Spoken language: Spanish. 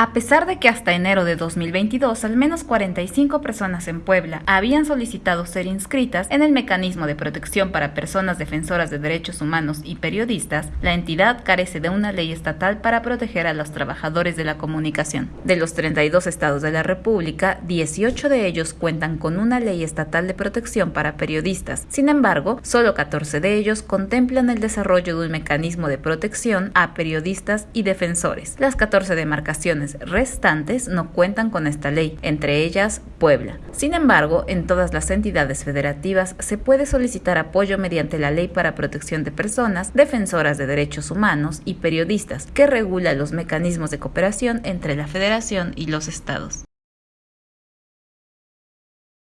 A pesar de que hasta enero de 2022 al menos 45 personas en Puebla habían solicitado ser inscritas en el mecanismo de protección para personas defensoras de derechos humanos y periodistas, la entidad carece de una ley estatal para proteger a los trabajadores de la comunicación. De los 32 estados de la República, 18 de ellos cuentan con una ley estatal de protección para periodistas. Sin embargo, solo 14 de ellos contemplan el desarrollo de un mecanismo de protección a periodistas y defensores. Las 14 demarcaciones restantes no cuentan con esta ley, entre ellas Puebla. Sin embargo, en todas las entidades federativas se puede solicitar apoyo mediante la Ley para Protección de Personas, Defensoras de Derechos Humanos y Periodistas, que regula los mecanismos de cooperación entre la Federación y los estados.